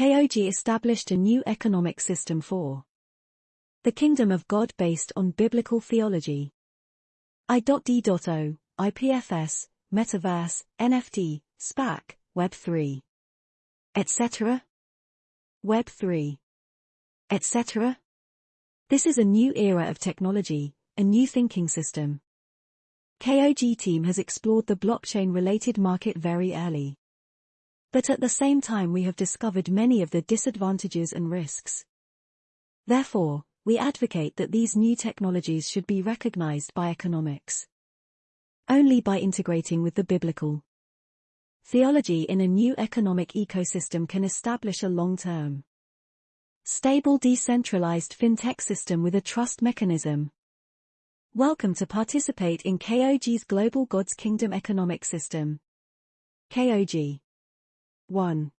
KOG established a new economic system for the kingdom of God based on biblical theology. I.D.O, IPFS, Metaverse, NFT, SPAC, Web3, etc. Web3, etc. This is a new era of technology, a new thinking system. KOG team has explored the blockchain-related market very early. But at the same time we have discovered many of the disadvantages and risks. Therefore, we advocate that these new technologies should be recognized by economics. Only by integrating with the biblical theology in a new economic ecosystem can establish a long-term, stable decentralized fintech system with a trust mechanism. Welcome to participate in KOG's Global God's Kingdom Economic System. KOG 1.